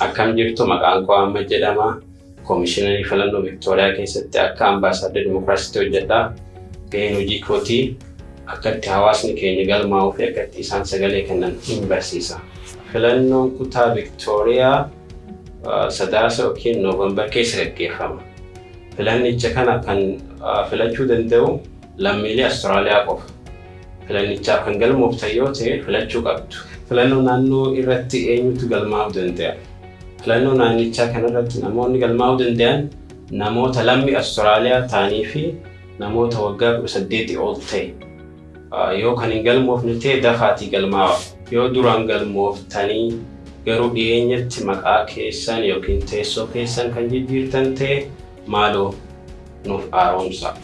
Akkam jirtu maqaan koo Ahmad jedhama. Koomishinarrii filannoo Viktooriyaa keessatti akka ambaasaaddar Dimookiraasiitti hojjedha. Gaheen hojii kootii akka itti hawaasni keenya galmaa'uu fi akka itti isaan sagalee kennan hin barsiisa. Filannoon kutaa Viktooriyaa sadaasa yookiin noovembar keessa gaggeeffama. Filannicha kana kan filachuu danda'u lammiilee Awustiraaliyaa qofa. Filannichaaf kan galmooftan yoo ta'e filachuu qabdu. Filannoo naannoo irratti eenyutu galmaa'uu danda'a? Filannoo naannichaa kanarratti namoonni galmaa'uu danda'an namoota lammii Awustiraaliyaa ta'anii fi namoota waggaa kudha saddeetii ol ta'e. Yoo kan hin galmoofne ta'e dafaatii galmaa'a. Yoo duraan galmooftanii garuu dhiyeenyatti maqaa keessan yookiin teessoo keessan kan jijjiirtan ta'e maaloo nuuf haaromsa.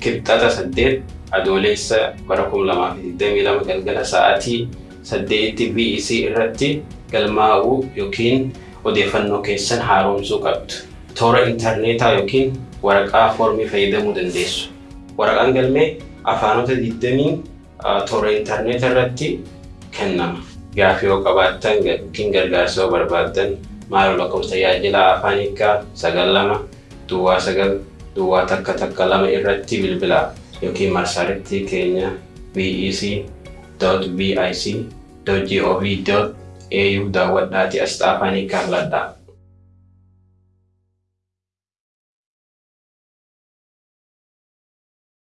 Kibxata saddeet adoolessa bara kuma lamaa fi digdamii lama galgala sa'aatii saddeetti BEC irratti galmaa'uu yookiin odeeffannoo keessan haaromsuu qabdu. Toora intarneetaa yookiin waraqaa foormii fayyadamuu dandeessu. Waraqaan galmee afaanota 20 toora intarneetaa irratti kennama. Gaaffii yoo qabaattan yookiin gargaarsa yoo barbaaddan maaloo lakkoofsa tajaajila afaan sagal lama duwwaa sagal dua takka-takka lama irratti bilbila yookiin marsaaritti keenya bec.bic.gov.au daawwadhaati asxaa afaanii kaan ladhaa.